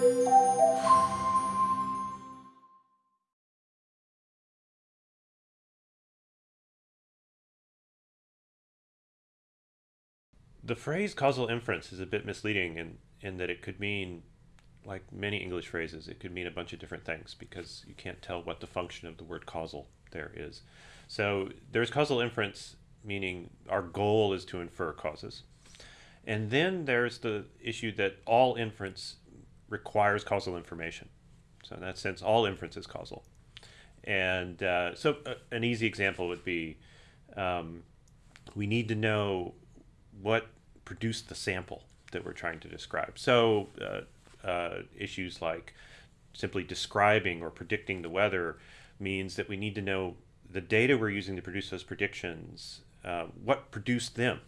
The phrase causal inference is a bit misleading in, in that it could mean, like many English phrases, it could mean a bunch of different things because you can't tell what the function of the word causal there is. So there's causal inference, meaning our goal is to infer causes. And then there's the issue that all inference requires causal information. So in that sense, all inference is causal. And uh, so uh, an easy example would be um, we need to know what produced the sample that we're trying to describe. So uh, uh, issues like simply describing or predicting the weather means that we need to know the data we're using to produce those predictions, uh, what produced them,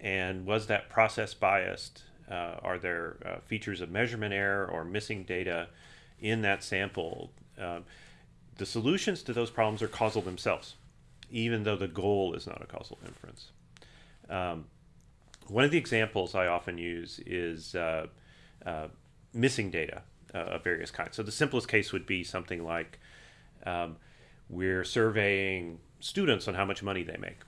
and was that process biased? Uh, are there uh, features of measurement error or missing data in that sample? Um, the solutions to those problems are causal themselves, even though the goal is not a causal inference. Um, one of the examples I often use is uh, uh, missing data uh, of various kinds. So the simplest case would be something like um, we're surveying students on how much money they make.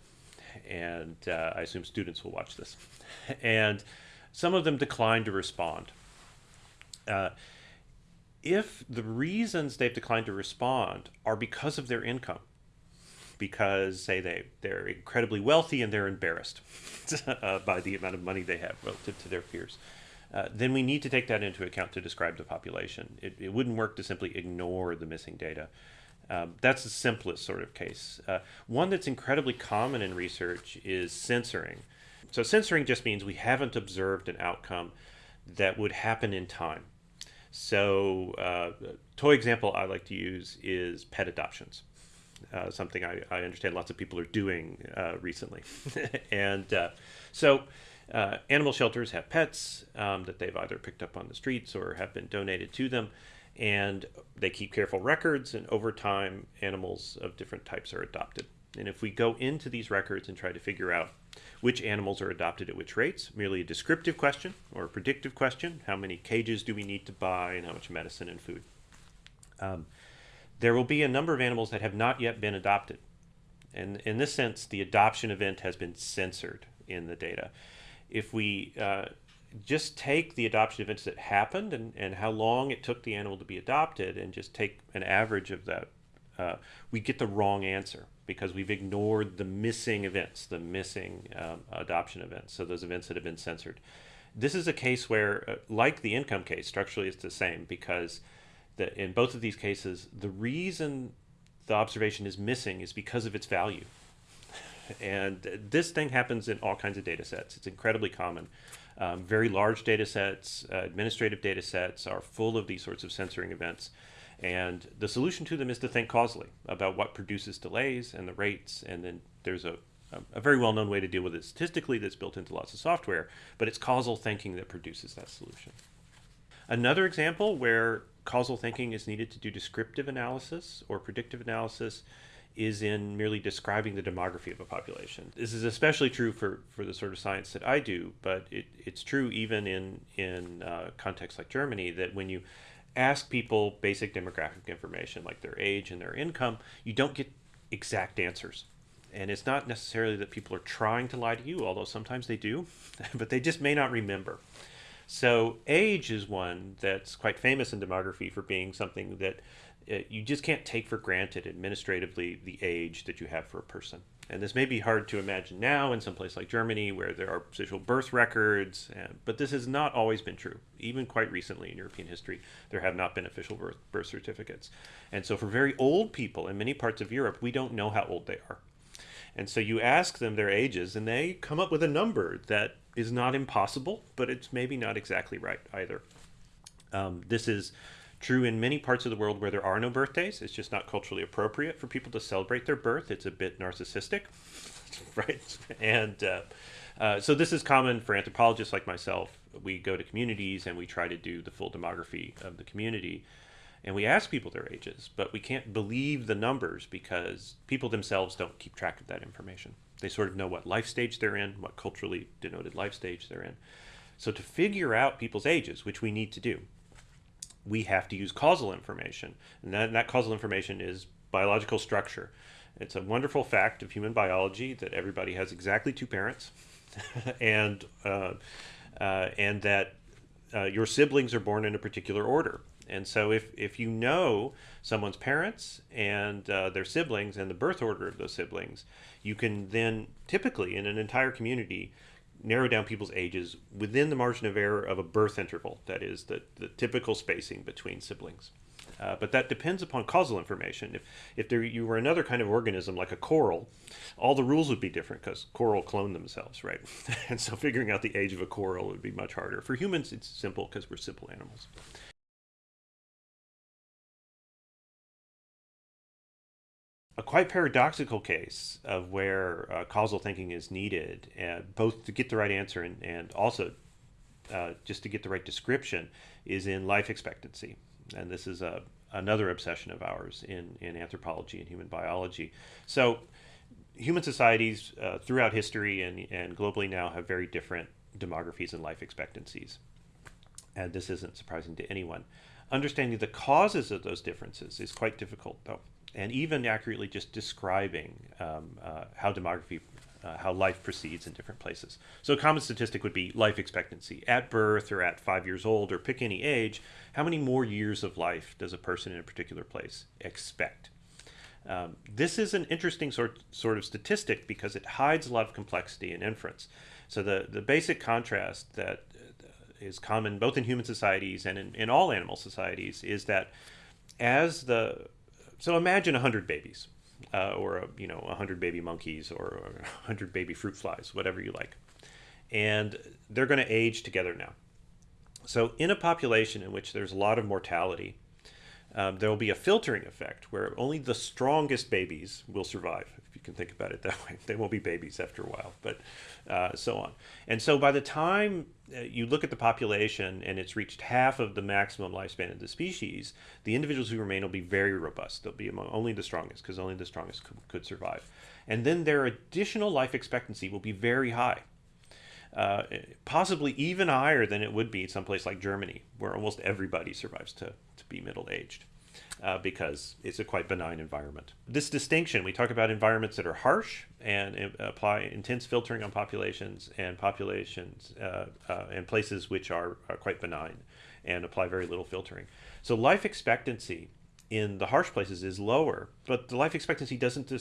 And uh, I assume students will watch this. and some of them decline to respond. Uh, if the reasons they've declined to respond are because of their income, because say they they're incredibly wealthy and they're embarrassed uh, by the amount of money they have relative to their peers. Uh, then we need to take that into account to describe the population. It, it wouldn't work to simply ignore the missing data. Um, that's the simplest sort of case. Uh, one that's incredibly common in research is censoring. So censoring just means we haven't observed an outcome that would happen in time. So uh, toy example I like to use is pet adoptions uh, something I, I, understand lots of people are doing uh, recently. and uh, so uh, animal shelters have pets um, that they've either picked up on the streets or have been donated to them. And they keep careful records, and over time, animals of different types are adopted. And if we go into these records and try to figure out which animals are adopted at which rates, merely a descriptive question or a predictive question, how many cages do we need to buy and how much medicine and food. Um, there will be a number of animals that have not yet been adopted. And in this sense, the adoption event has been censored in the data. If we uh, just take the adoption events that happened and, and how long it took the animal to be adopted and just take an average of that, uh, we get the wrong answer because we've ignored the missing events, the missing um, adoption events, so those events that have been censored. This is a case where, uh, like the income case, structurally it's the same because that in both of these cases, the reason the observation is missing is because of its value. And this thing happens in all kinds of data sets. It's incredibly common. Um, very large data sets, uh, administrative data sets are full of these sorts of censoring events. And the solution to them is to think causally about what produces delays and the rates. And then there's a, a, very well known way to deal with it statistically that's built into lots of software, but it's causal thinking that produces that solution. Another example where causal thinking is needed to do descriptive analysis or predictive analysis is in merely describing the demography of a population. This is especially true for, for the sort of science that I do, but it, it's true even in, in uh, contexts like Germany that when you ask people basic demographic information like their age and their income, you don't get exact answers. And it's not necessarily that people are trying to lie to you, although sometimes they do, but they just may not remember. So age is one that's quite famous in demography for being something that uh, you just can't take for granted administratively the age that you have for a person. And this may be hard to imagine now in some place like Germany where there are official birth records, but this has not always been true. Even quite recently in European history, there have not been official birth, birth certificates. And so for very old people in many parts of Europe, we don't know how old they are. And so you ask them their ages, and they come up with a number that is not impossible, but it's maybe not exactly right either. Um, this is true in many parts of the world where there are no birthdays. It's just not culturally appropriate for people to celebrate their birth. It's a bit narcissistic, right? And uh, uh, so this is common for anthropologists like myself. We go to communities and we try to do the full demography of the community. And we ask people their ages, but we can't believe the numbers because people themselves don't keep track of that information. They sort of know what life stage they're in, what culturally denoted life stage they're in. So to figure out people's ages, which we need to do, we have to use causal information. And that, that causal information is biological structure. It's a wonderful fact of human biology that everybody has exactly two parents, and uh, uh, and that uh, your siblings are born in a particular order. And so, if if you know someone's parents and uh, their siblings and the birth order of those siblings, you can then typically in an entire community narrow down people's ages within the margin of error of a birth interval. That is the, the typical spacing between siblings. Uh, but that depends upon causal information. If, if there, you were another kind of organism like a coral, all the rules would be different because coral clone themselves, right? and so figuring out the age of a coral would be much harder. For humans, it's simple because we're simple animals. A quite paradoxical case of where uh, causal thinking is needed, uh, both to get the right answer and, and also uh, just to get the right description, is in life expectancy. And this is a, another obsession of ours in, in anthropology and human biology. So, human societies uh, throughout history and, and globally now have very different demographies and life expectancies. And this isn't surprising to anyone. Understanding the causes of those differences is quite difficult, though and even accurately just describing um, uh, how demography, uh, how life proceeds in different places. So a common statistic would be life expectancy. At birth or at five years old or pick any age, how many more years of life does a person in a particular place expect? Um, this is an interesting sort, sort of statistic because it hides a lot of complexity in inference. So the, the basic contrast that uh, common both in human societies and in, in all animal societies is that as the so imagine 100 babies, uh, or a, you know 100 baby monkeys, or 100 baby fruit flies, whatever you like, and they're going to age together now. So in a population in which there's a lot of mortality, um, there will be a filtering effect where only the strongest babies will survive If you can think about it that way. They won't be babies after a while, but uh, so on. And so by the time uh, you look at the population and it's reached half of the maximum lifespan of the species, the individuals who remain will be very robust. They'll be among only the strongest because only the strongest could, could, survive. And then their additional life expectancy will be very high. Uh, possibly even higher than it would be in someplace like Germany, where almost everybody survives to, to be middle aged uh, because it's a quite benign environment. This distinction, we talk about environments that are harsh and apply intense filtering on populations and populations uh, uh, and places which are, are quite benign and apply very little filtering. So life expectancy in the harsh places is lower, but the life expectancy doesn't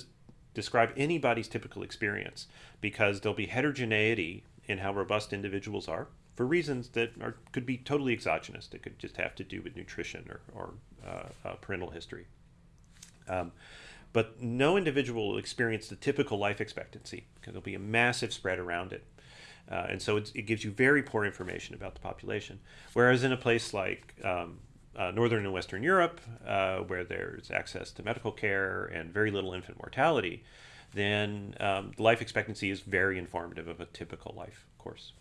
describe anybody's typical experience because there'll be heterogeneity in how robust individuals are for reasons that are, could be totally exogenous. They could just have to do with nutrition or, or uh, uh, parental history. Um, but no individual will experience the typical life expectancy because there'll be a massive spread around it. Uh, and so it gives you very poor information about the population. Whereas in a place like um, uh, Northern and Western Europe, uh, where there's access to medical care and very little infant mortality, then um, life expectancy is very informative of a typical life course.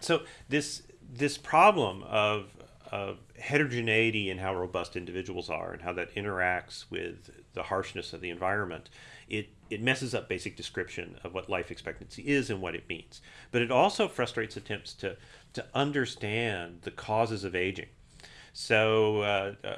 So this this problem of of heterogeneity in how robust individuals are and how that interacts with the harshness of the environment, it, it messes up basic description of what life expectancy is and what it means. But it also frustrates attempts to, to understand the causes of aging. So uh, uh,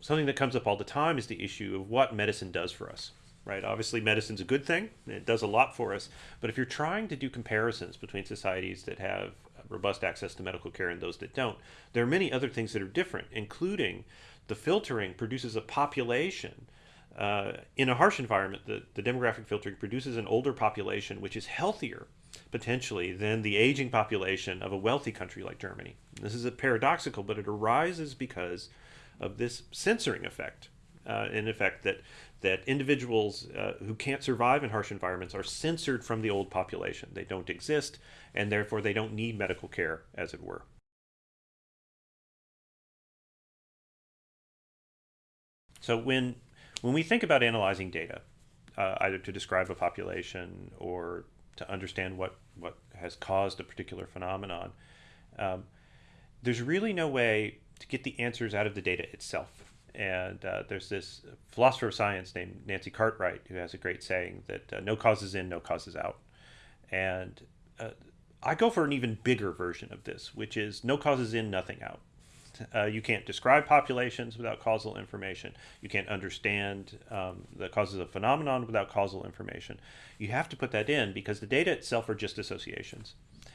something that comes up all the time is the issue of what medicine does for us right? Obviously, medicine's a good thing. It does a lot for us. But if you're trying to do comparisons between societies that have robust access to medical care and those that don't. There are many other things that are different, including the filtering produces a population. Uh, in a harsh environment, the, the demographic filtering produces an older population which is healthier potentially than the aging population of a wealthy country like Germany. This is a paradoxical, but it arises because of this censoring effect, uh, in effect that that individuals uh, who can't survive in harsh environments are censored from the old population. They don't exist, and therefore they don't need medical care, as it were. So when, when we think about analyzing data, uh, either to describe a population or to understand what, what has caused a particular phenomenon, um, there's really no way to get the answers out of the data itself and uh, there's this philosopher of science named Nancy Cartwright who has a great saying that uh, no causes in, no causes out. And uh, I go for an even bigger version of this, which is no causes in, nothing out. Uh, you can't describe populations without causal information. You can't understand um, the causes of phenomenon without causal information. You have to put that in because the data itself are just associations.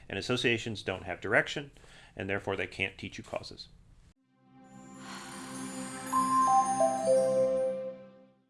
And associations don't have direction, and therefore they can't teach you causes. 了。